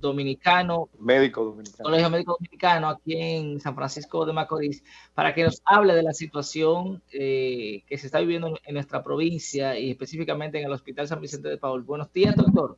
Dominicano, médico dominicano, Colegio Médico Dominicano aquí en San Francisco de Macorís, para que nos hable de la situación eh, que se está viviendo en, nuestra provincia y específicamente en el Hospital San Vicente de Paul. Buenos días, doctor.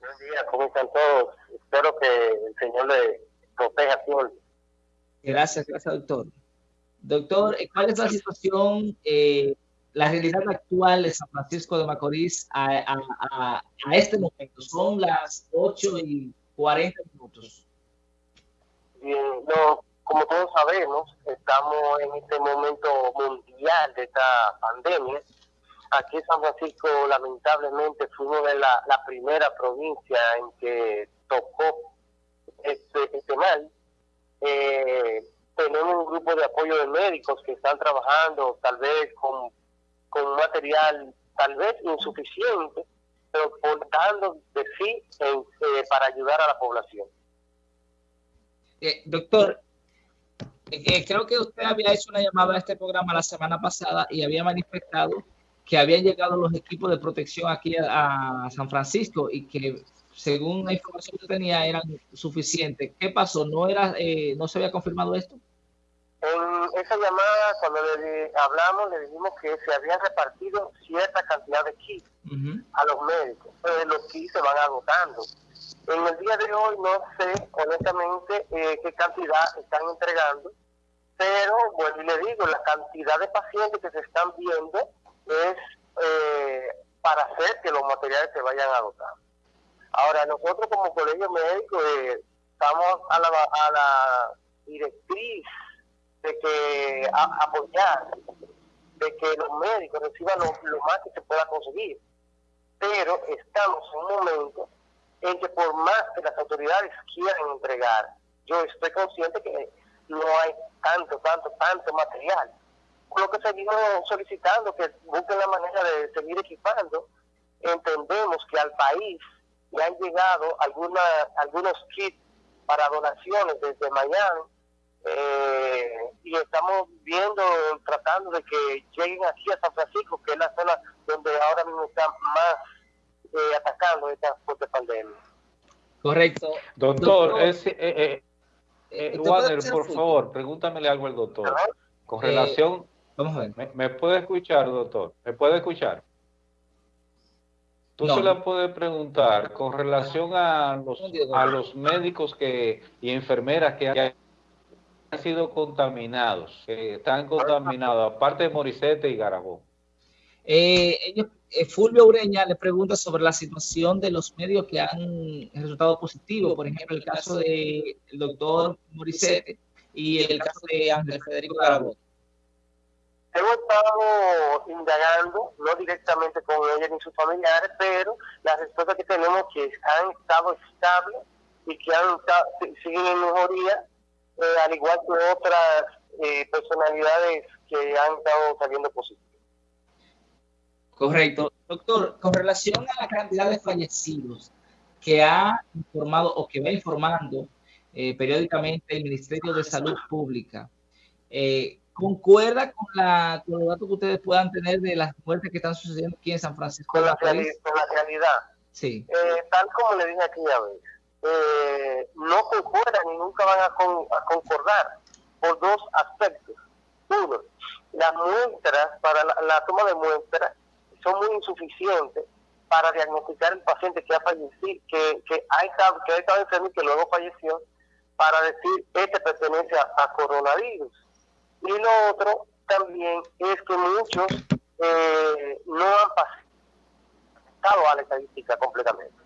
Buenos días, ¿cómo están todos? Espero que el Señor le proteja siempre. Gracias, gracias, doctor. Doctor, ¿cuál es la situación eh, la realidad actual de San Francisco de Macorís a, este momento. Son las 8 y 40 minutos. Bien, no, como todos sabemos, estamos en este momento mundial de esta pandemia. Aquí en San Francisco, lamentablemente, fuimos de la, primera provincia en que tocó este, este mal. Eh, tenemos un grupo de apoyo de médicos que están trabajando tal vez con con material tal vez insuficiente, pero dando de sí eh, para ayudar a la población. Eh, doctor, eh, creo que usted había hecho una llamada a este programa la semana pasada y había manifestado que habían llegado los equipos de protección aquí a, San Francisco y que según la información que tenía eran suficientes. ¿Qué pasó? ¿No, era, ¿No se había confirmado esto? Esa llamada, cuando le hablamos, le dijimos que se habían repartido cierta cantidad de kits a los médicos. Los kits se van agotando. En el día de hoy no sé, honestamente, eh, qué cantidad están entregando, pero, bueno, y le digo, la cantidad de pacientes que se están viendo es eh, para hacer que los materiales se vayan agotando. Ahora, nosotros como colegio médico eh, estamos a la, a la directriz de que apoyar, de que los médicos reciban lo, más que se pueda conseguir. Pero estamos en un momento en que por más que las autoridades quieran entregar, yo estoy consciente que no hay tanto, tanto, tanto material. Lo que seguimos solicitando que busquen la manera de seguir equipando. Entendemos que al país le han llegado alguna, algunos kits para donaciones desde Miami eh, y estamos viendo, tratando de que lleguen aquí a San Francisco, que es la zona donde ahora mismo está más eh, atacando esta fuerte pandemia. Correcto. Doctor, es, eh, eh, eh Warner, por favor, pregúntamele algo al doctor. Con relación... Vamos a ver. ¿Me, ¿Me, puede escuchar, doctor? ¿Me puede escuchar? Tú se la puedes preguntar con relación a los, a los médicos que y enfermeras que hay han sido contaminados, que están contaminados, aparte de Moricete y Garabón? Eh, eh, Fulvio Ureña le pregunta sobre la situación de los medios que han resultado positivos, por ejemplo, el caso del doctor Moricete y el caso de Ángel Federico Garabón. Hemos estado indagando, no directamente con ella ni sus familiares, pero la respuesta que tenemos es que han estado estables y que han siguen en mejoría eh, al igual que otras eh, personalidades que han estado saliendo positivas. Correcto. Doctor, con relación a la cantidad de fallecidos que ha informado o que va informando eh, periódicamente el Ministerio de Salud Pública, ¿concuerda con, la, con los datos que ustedes puedan tener de las muertes que están sucediendo aquí en San Francisco? Con la, realidad, con la realidad. Sí. tal como le dije aquella vez, eh, no concuerdan y nunca van a, concordar por dos aspectos. Uno, las muestras para la, toma de muestras son muy insuficientes para diagnosticar el paciente que ha fallecido, que, ha estado, enfermo y que luego falleció, para decir este pertenece a, coronavirus. Y lo otro también es que muchos eh, no han pasado a la estadística completamente.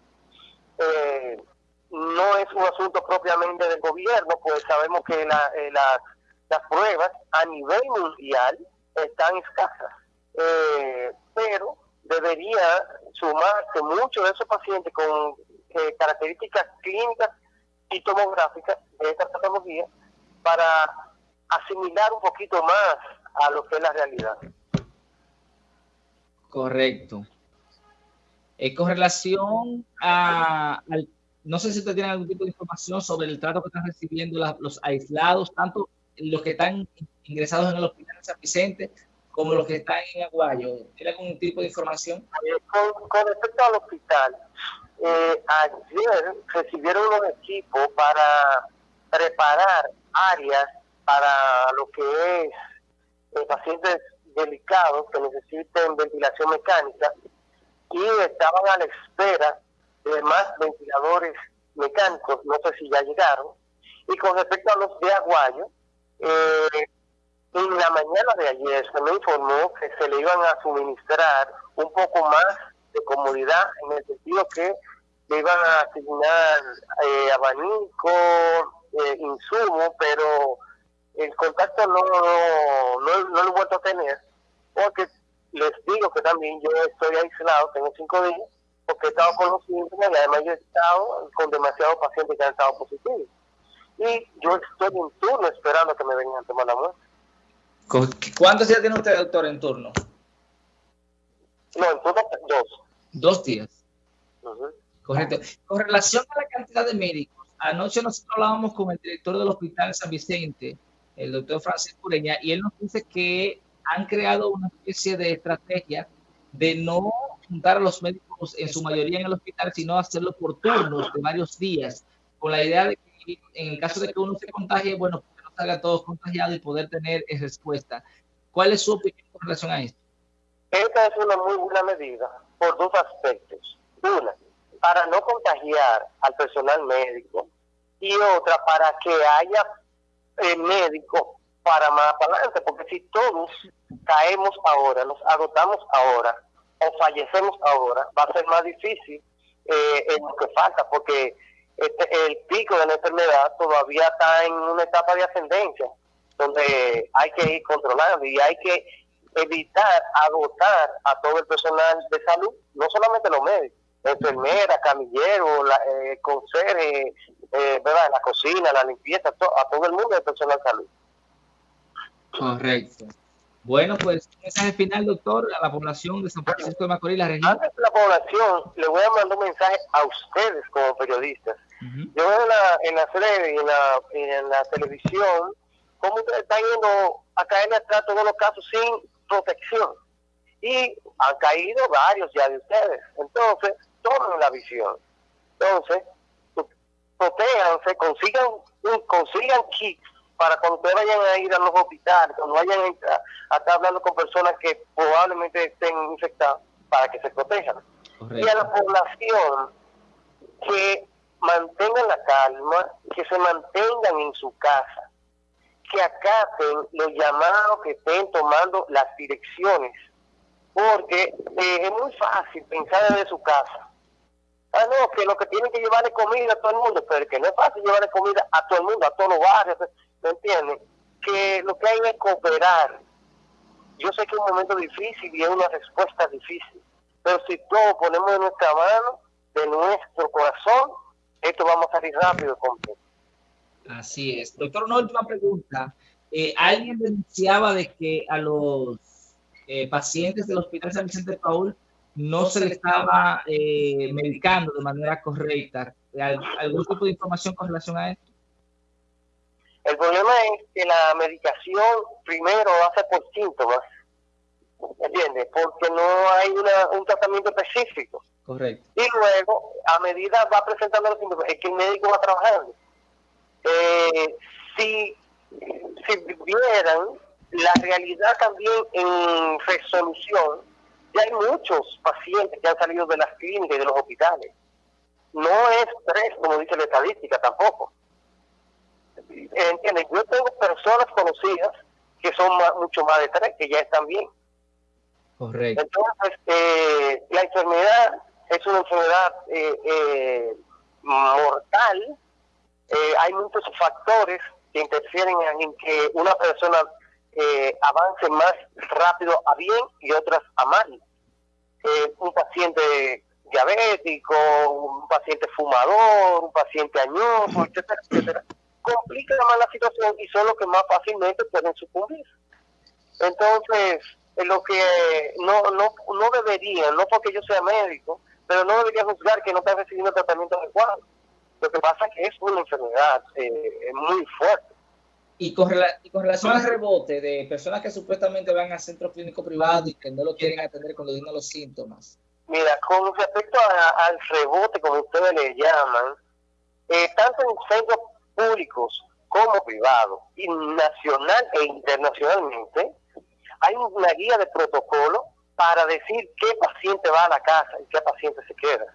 Eh, no es un asunto propiamente del gobierno, pues sabemos que la, eh, las pruebas a nivel mundial están escasas, eh, pero debería sumarse muchos de esos pacientes con eh, características clínicas y tomográficas de esta patología para asimilar un poquito más a lo que es la realidad. Correcto. con relación a, al no sé si usted tiene algún tipo de información sobre el trato que están recibiendo los aislados, tanto los que están ingresados en el hospital de San Vicente como los que están en Aguayo. ¿Tiene algún tipo de información? Con, respecto al hospital, eh, ayer recibieron unos equipos para preparar áreas para lo que es eh, pacientes delicados que necesiten ventilación mecánica y estaban a la espera de más ventiladores mecánicos, no sé si ya llegaron. Y con respecto a los de Aguayo, eh, en la mañana de ayer se me informó que se le iban a suministrar un poco más de comodidad en el sentido que le iban a asignar eh, abanico, eh, insumo, pero el contacto no, no, no, lo he vuelto a tener, porque les digo que también yo estoy aislado, tengo cinco días, porque he estado con los síntomas y además yo he estado con demasiados pacientes que han estado positivos. Y yo estoy en turno esperando que me vengan a tomar la muerte. ¿Cuántos días tiene usted, doctor, en turno? No, en turno dos. Dos días. Correcto. Con relación a la cantidad de médicos, anoche nosotros hablábamos con el director del Hospital San Vicente, el doctor Francisco Ureña, y él nos dice que han creado una especie de estrategia de no juntar a los médicos en su mayoría en el hospital, sino hacerlo por turnos de varios días, con la idea de que en el caso de que uno se contagie, bueno, salga todos contagiados y poder tener respuesta. ¿Cuál es su opinión con relación a esto? Esta es una muy buena medida por dos aspectos. Una, para no contagiar al personal médico y otra, para que haya eh, médico para más adelante, porque si todos caemos ahora, nos agotamos ahora o fallecemos ahora, va a ser más difícil eh, en lo que falta, porque este, el pico de la enfermedad todavía está en una etapa de ascendencia, donde hay que ir controlando y hay que evitar agotar a todo el personal de salud, no solamente los médicos, enfermeras, camilleros, la, eh, eh, ¿verdad? la cocina, la limpieza, a todo el mundo del personal de salud. Correcto. Bueno, pues mensaje final, doctor, a la población de San Francisco de Macorís, la región. Antes de la población, le voy a mandar un mensaje a ustedes como periodistas. Yo veo en la, en la y en la, en la televisión cómo ustedes están yendo a caer atrás todos los casos sin protección. Y han caído varios ya de ustedes. Entonces, tomen la visión. Entonces, protéjanse, consigan, consigan kits para cuando ustedes vayan a ir a los hospitales, cuando vayan a, estar hablando con personas que probablemente estén infectadas, para que se protejan. Y a la población que mantengan la calma, que se mantengan en su casa, que acaten los llamados que estén tomando las direcciones, porque eh, es muy fácil pensar desde su casa. Ah, no, que lo que tienen que llevar es comida a todo el mundo, pero que no es fácil llevar comida a todo el mundo, a todos los barrios. ¿Me entiendes? Que lo que hay es cooperar. Yo sé que es un momento difícil y es una respuesta difícil, pero si todos ponemos en nuestra mano, de nuestro corazón, esto vamos a salir rápido completo. Así es. Doctor, una última pregunta. Eh, alguien denunciaba de que a los eh, pacientes del Hospital San Vicente de Paul no se les estaba eh, medicando de manera correcta. ¿Algún tipo de información con relación a esto? El problema es que la medicación primero hace por síntomas, ¿entiendes? Porque no hay un tratamiento específico. Correcto. Y luego, a medida va presentando los síntomas, es que el médico va trabajando. Eh, si, si vieran la realidad también en resolución, ya hay muchos pacientes que han salido de las clínicas y de los hospitales. No es tres, como dice la estadística, tampoco. ¿Entiendes? Yo tengo personas conocidas que son mucho más de tres, que ya están bien. Correcto. Entonces, eh, la enfermedad es una enfermedad eh, eh, mortal. hay muchos factores que interfieren en que una persona avance más rápido a bien y otras a mal. un paciente diabético, un paciente fumador, un paciente añoso, etcétera, etcétera complica más la situación y son los que más fácilmente pueden sucumbir. Entonces, lo que no, no, no debería, no porque yo sea médico, pero no debería juzgar que no está recibiendo tratamiento adecuado. Lo que pasa es que es una enfermedad eh, muy fuerte. Y con, y con relación al rebote de personas que supuestamente van a centros clínicos privados y que no lo quieren atender cuando tienen los síntomas, Mira, con respecto al rebote, como ustedes le llaman, eh, tanto en centros públicos como privados, y nacional e internacionalmente, hay una guía de protocolo para decir qué paciente va a la casa y qué paciente se queda.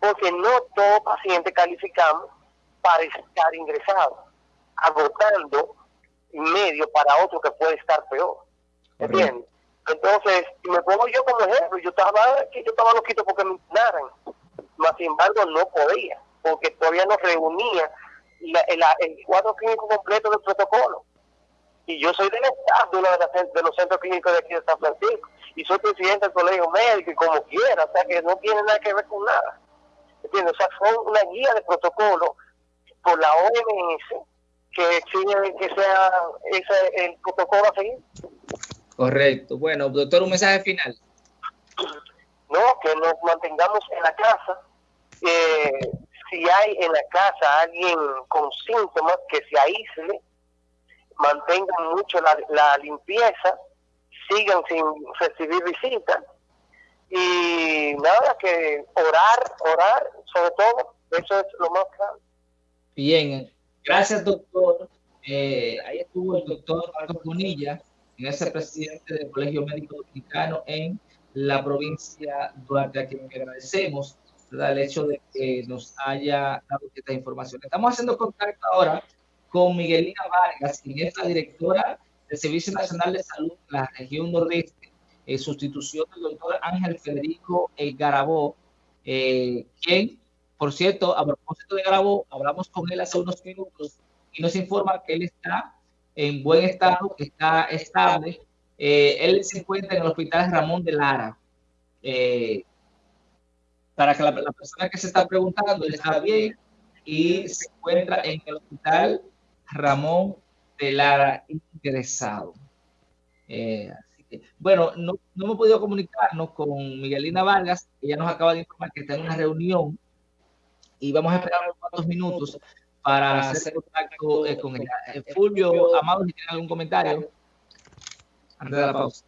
Porque no todo paciente calificamos para estar ingresado, agotando medio para otro que puede estar peor. ¿Entiendes? Entonces, me pongo yo como ejemplo, yo estaba yo estaba loquito porque me internaran, más sin embargo no podía, porque todavía no reunía el cuadro clínico completo del protocolo. Y yo soy del staff de uno de, los centros clínicos de aquí de San Francisco, y soy presidente del colegio médico y como quiera, o sea que no tiene nada que ver con nada. ¿Entiendes? O sea, fue una guía de protocolo por la OMS que exige que sea ese el protocolo a seguir. Correcto. Bueno, doctor, un mensaje final. No, que nos mantengamos en la casa. Eh, si hay en la casa alguien con síntomas, que se aísle, mantengan mucho la, limpieza, sigan sin recibir visitas. Y nada, que orar, orar, sobre todo, eso es lo más claro. Bien, gracias doctor. Eh, ahí estuvo el doctor Marcos Bonilla en ese presidente del Colegio Médico Dominicano en la provincia de Duarte, a quien agradecemos el hecho de que nos haya dado esta información. Estamos haciendo contacto ahora con Miguelina Vargas, quien es la directora del Servicio Nacional de Salud de la región nordeste, en sustitución del doctor Ángel Federico Garabó, eh, quien, por cierto, a propósito de Garabó, hablamos con él hace unos minutos y nos informa que él está en buen estado, que está estable. Eh, él se encuentra en el hospital Ramón de Lara. Eh, para que la, persona que se está preguntando, está bien y se encuentra en el hospital Ramón de Lara ingresado. Eh, bueno, no, no, hemos podido comunicarnos con Miguelina Vargas, ella nos acaba de informar que está en una reunión y vamos a esperar unos cuantos minutos para hacer contacto eh, con ella. Eh, Fulvio, Amado, si tiene algún comentario antes de la pausa.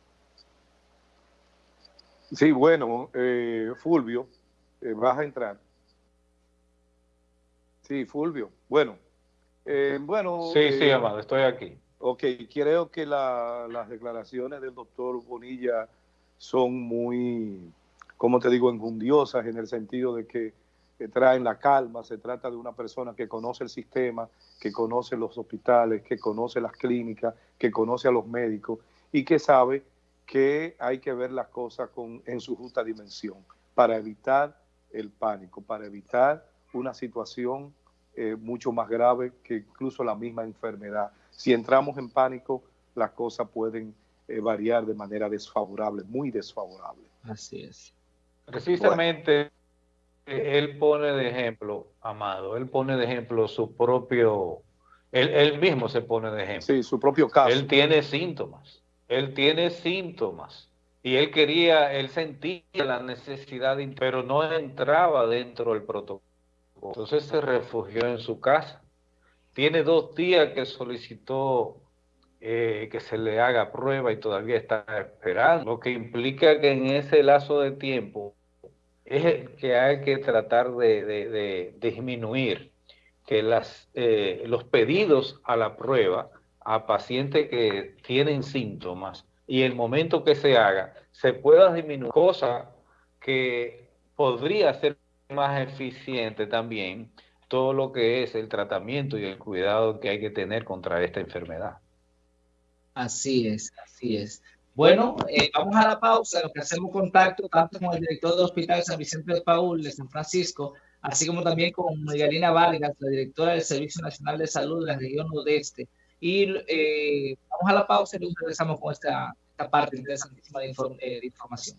Sí, bueno, eh, vas a entrar. Sí, Fulvio. Bueno, bueno. Sí, sí, Amado, estoy aquí. Ok, creo que las declaraciones del doctor Bonilla son muy, como te digo, enjundiosas en el sentido de que que traen la calma, se trata de una persona que conoce el sistema, que conoce los hospitales, que conoce las clínicas, que conoce a los médicos y que sabe que hay que ver las cosas con, en su justa dimensión para evitar el pánico, para evitar una situación eh, mucho más grave que incluso la misma enfermedad. Si entramos en pánico, las cosas pueden eh, variar de manera desfavorable, muy desfavorable. Así es. Precisamente él pone de ejemplo, Amado, él pone de ejemplo su propio, él, mismo se pone de ejemplo. Sí, su propio caso. Él tiene síntomas, él tiene síntomas. Y él quería, él sentía la necesidad, pero no entraba dentro del protocolo. Entonces se refugió en su casa. Tiene dos días que solicitó eh, que se le haga prueba y todavía está esperando, lo que implica que en ese lazo de tiempo es que hay que tratar de, disminuir que eh, los pedidos a la prueba a pacientes que tienen síntomas y el momento que se haga se pueda disminuir, cosa que podría ser más eficiente también todo lo que es el tratamiento y el cuidado que hay que tener contra esta enfermedad. Así es, así es. Bueno, eh, vamos a la pausa, lo que hacemos contacto tanto con el director del Hospital San Vicente de Paul de San Francisco, así como también con Margarina Vargas, la directora del Servicio Nacional de Salud de la región nordeste. Y eh, vamos a la pausa y luego regresamos con esta, esta parte interesantísima de, eh, de información.